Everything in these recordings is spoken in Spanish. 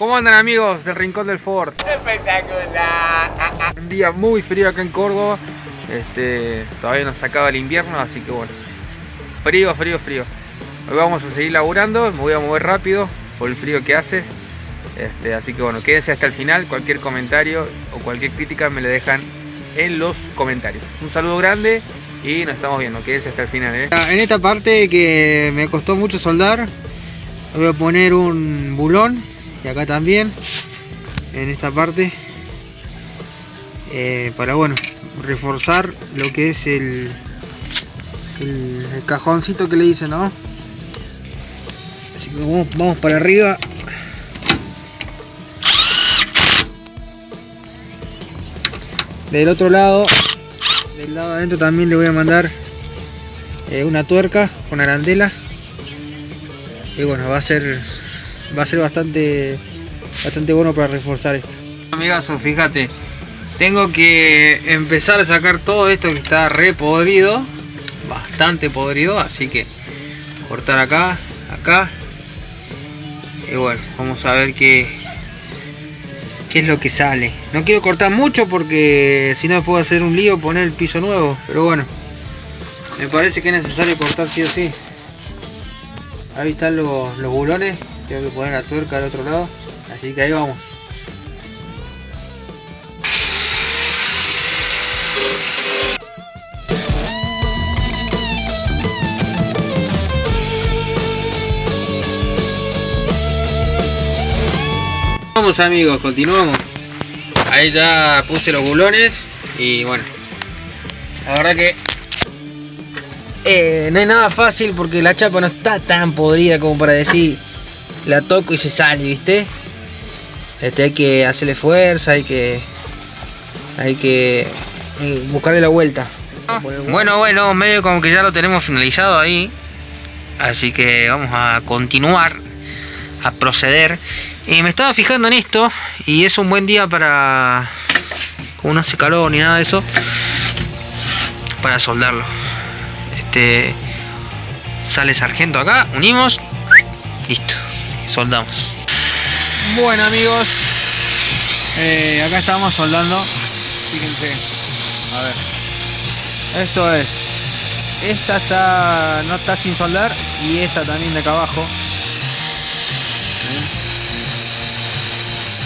¿Cómo andan amigos del Rincón del Ford? Espectacular. Un día muy frío acá en Córdoba. Este, todavía nos acaba el invierno, así que bueno. Frío, frío, frío. Hoy vamos a seguir laburando, me voy a mover rápido por el frío que hace. Este, así que bueno, quédense hasta el final. Cualquier comentario o cualquier crítica me le dejan en los comentarios. Un saludo grande y nos estamos viendo. Quédense hasta el final. ¿eh? En esta parte que me costó mucho soldar, voy a poner un bulón y acá también, en esta parte, eh, para bueno, reforzar lo que es el, cajoncito que le hice, ¿no? Así que vamos, vamos para arriba. Del otro lado, del lado de adentro también le voy a mandar eh, una tuerca con arandela. Y bueno, va a ser va a ser bastante bastante bueno para reforzar esto. Amigazo, fíjate, tengo que empezar a sacar todo esto que está re podrido, bastante podrido, así que cortar acá, acá. Y bueno, vamos a ver qué, qué es lo que sale. No quiero cortar mucho porque si no puedo hacer un lío poner el piso nuevo, pero bueno. Me parece que es necesario cortar sí o sí. Ahí están los, los bulones. Tengo que poner la tuerca al otro lado. Así que ahí vamos. Vamos amigos, continuamos. Ahí ya puse los bulones y bueno. La verdad que eh, no es nada fácil porque la chapa no está tan podrida como para decir la toco y se sale, ¿viste? Este, hay que hacerle fuerza, hay que hay que eh, buscarle la vuelta. Bueno, bueno, medio como que ya lo tenemos finalizado ahí. Así que vamos a continuar a proceder. Y me estaba fijando en esto y es un buen día para como no hace calor ni nada de eso para soldarlo. Este sale sargento acá, unimos, listo, soldamos. Bueno amigos, eh, acá estamos soldando. Fíjense, a ver, esto es, esta está, no está sin soldar y esta también de acá abajo. ¿Ven?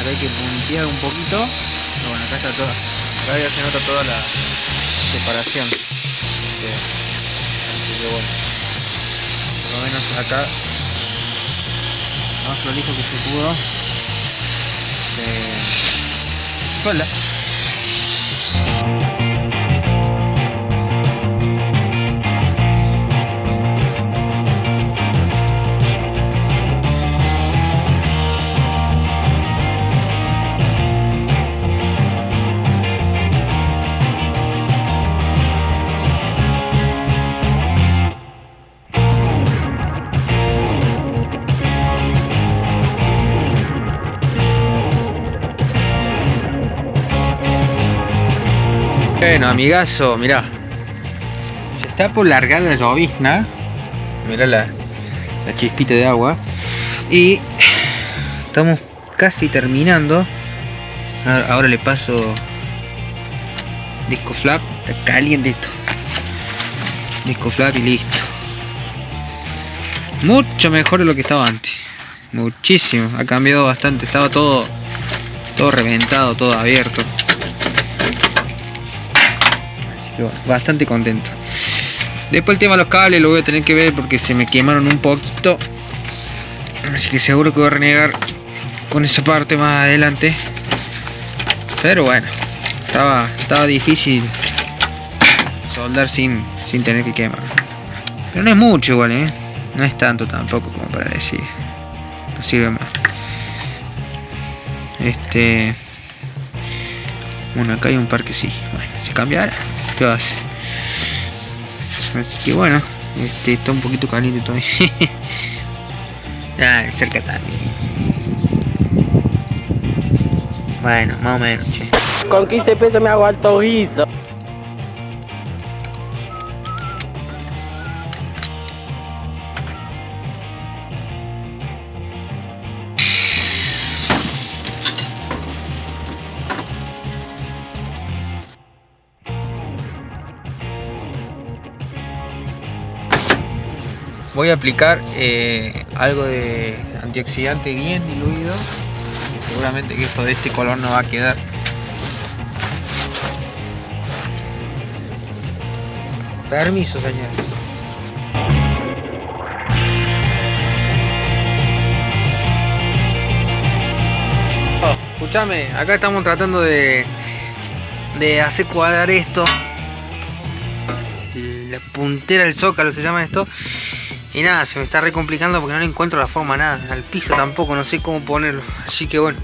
Acá hay que puntear un poquito, pero bueno, acá está toda, acá ya se nota toda la separación. Este, Así que bueno, por lo menos acá, prolijo que se pudo. Suelda. Bueno, amigazo, mirá. Se está por largar la llovizna. Mirá la, la chispita de agua. Y estamos casi terminando. Ahora le paso disco flap. Está caliente esto. Disco flap y listo. Mucho mejor de lo que estaba antes. Muchísimo. Ha cambiado bastante. Estaba todo, todo reventado, todo abierto. Bastante contento. Después el tema de los cables lo voy a tener que ver porque se me quemaron un poquito. Así que seguro que voy a renegar con esa parte más adelante. Pero bueno, estaba, estaba difícil soldar sin, sin tener que quemar. Pero no es mucho igual, ¿eh? No es tanto tampoco como para decir. No sirve más. Este... Bueno, acá hay un par que sí. Bueno, se cambiará. Así que bueno, este está un poquito caliente todavía. ah, cerca también. Bueno, más o menos. Con 15 pesos me hago alto guiso. Voy a aplicar eh, algo de antioxidante bien diluido. Seguramente que esto de este color no va a quedar. Permiso, señores. escúchame, acá estamos tratando de, de hacer cuadrar esto. La puntera del zócalo se llama esto. Y nada, se me está re complicando porque no le encuentro la forma nada. Al piso tampoco, no sé cómo ponerlo. Así que bueno,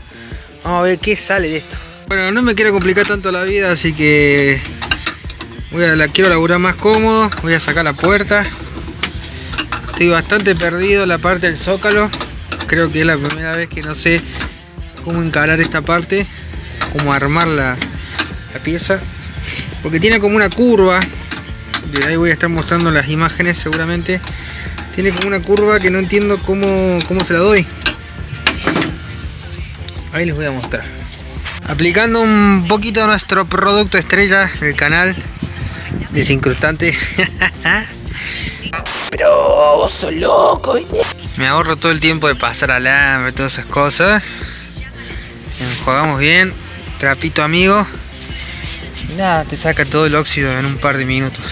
vamos a ver qué sale de esto. Bueno, no me quiero complicar tanto la vida, así que voy a, la quiero laburar más cómodo. Voy a sacar la puerta. Estoy bastante perdido en la parte del zócalo. Creo que es la primera vez que no sé cómo encarar esta parte, cómo armar la, la pieza. Porque tiene como una curva. De ahí voy a estar mostrando las imágenes seguramente. Tiene como una curva que no entiendo cómo, cómo se la doy. Ahí les voy a mostrar. Aplicando un poquito nuestro producto estrella del canal. Desincrustante. Pero vos sos loco, ¿viste? Me ahorro todo el tiempo de pasar alambre, todas esas cosas. Enjuagamos bien, trapito amigo. Y nada, te saca todo el óxido en un par de minutos.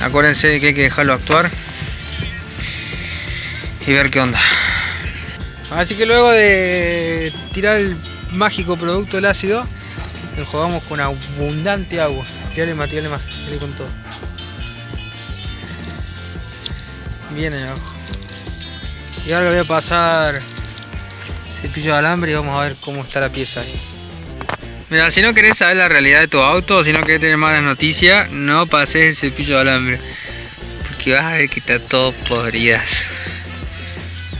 Acuérdense de que hay que dejarlo actuar. Y ver qué onda. Así que luego de tirar el mágico producto del ácido, enjuagamos con abundante agua. Tirale más, tirale más, tirale con todo. Bien abajo. Y ahora le voy a pasar cepillo de alambre y vamos a ver cómo está la pieza ahí. Mira, si no querés saber la realidad de tu auto, si no querés tener malas noticias, no pases el cepillo de alambre. Porque vas a ver que está todo podridas.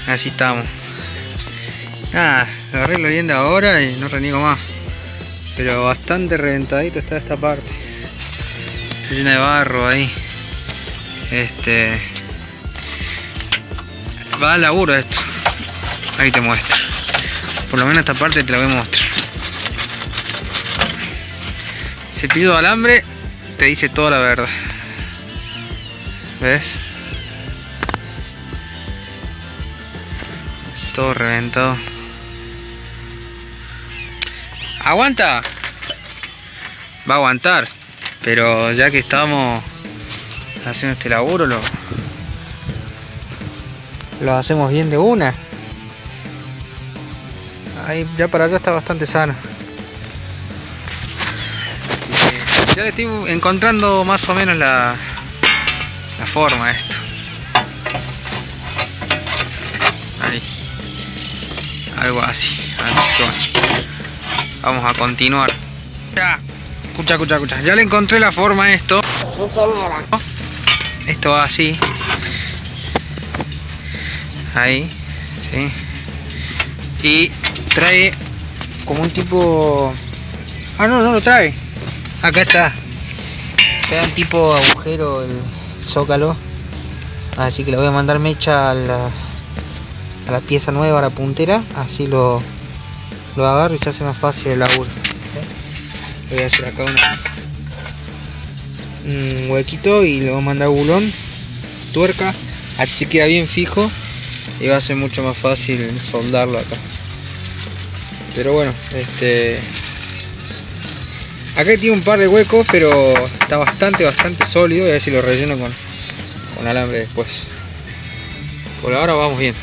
Así estamos. Nada, lo arreglo bien de ahora y no reniego más. Pero bastante reventadito está esta parte. Llena de barro ahí. Este. Va al laburo esto. Ahí te muestro. Por lo menos esta parte te la voy a mostrar. Cepillo de alambre te dice toda la verdad. ¿Ves? Todo reventado. ¡Aguanta! Va a aguantar. Pero ya que estamos haciendo este laburo, lo, lo hacemos bien de una. Ahí ya para allá está bastante sano. Así que ya estoy encontrando más o menos la, la forma esto. Algo así. Así que bueno. Vamos a continuar. Ya. Escucha, escucha, escucha. Ya le encontré la forma a esto. Sí, señora. Esto va así. Ahí. Sí. Y trae como un tipo... Ah, no, no lo trae. Acá está. Trae un tipo agujero el zócalo. Así que le voy a mandar mecha a la, a la pieza nueva, a la puntera. Así lo, lo agarro y se hace más fácil el laburo. Voy a hacer acá un huequito y voy a mandar bulón, tuerca. Así se queda bien fijo y va a ser mucho más fácil soldarlo acá pero bueno este acá tiene un par de huecos pero está bastante bastante sólido y a ver si lo relleno con, con alambre después por ahora vamos bien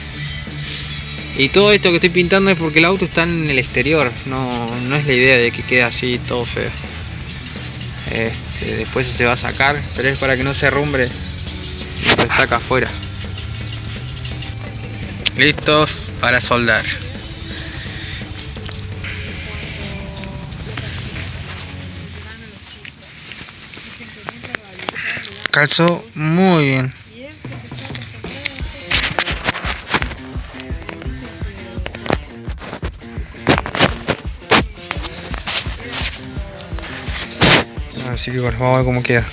y todo esto que estoy pintando es porque el auto está en el exterior no, no es la idea de que quede así todo feo. Este, después se va a sacar pero es para que no se arrumbre lo acá afuera. Listos para soldar. Calzó muy bien así que bueno, vamos a ver cómo queda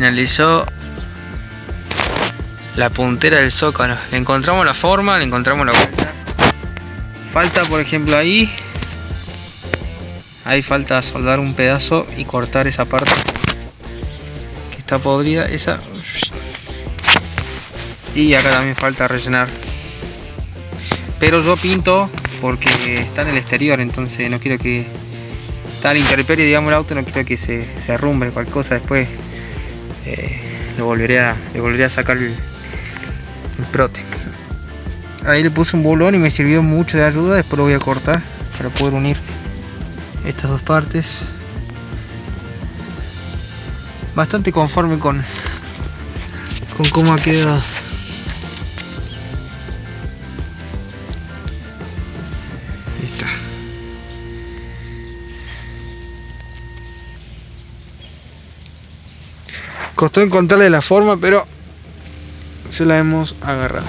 Finalizó la puntera del zócalo. Le encontramos la forma, le encontramos la vuelta. Falta, por ejemplo, ahí. Ahí falta soldar un pedazo y cortar esa parte que está podrida. Esa. Y acá también falta rellenar. Pero yo pinto porque está en el exterior, entonces no quiero que está al intemperie, digamos, el auto, no quiero que se, se arrumbre cualquier cosa después. Eh, lo volveré a, le volveré a sacar el, el Protec. Ahí le puse un bolón y me sirvió mucho de ayuda, después lo voy a cortar para poder unir estas dos partes. Bastante conforme con, con cómo ha quedado. Costó encontrarle la forma, pero se la hemos agarrado.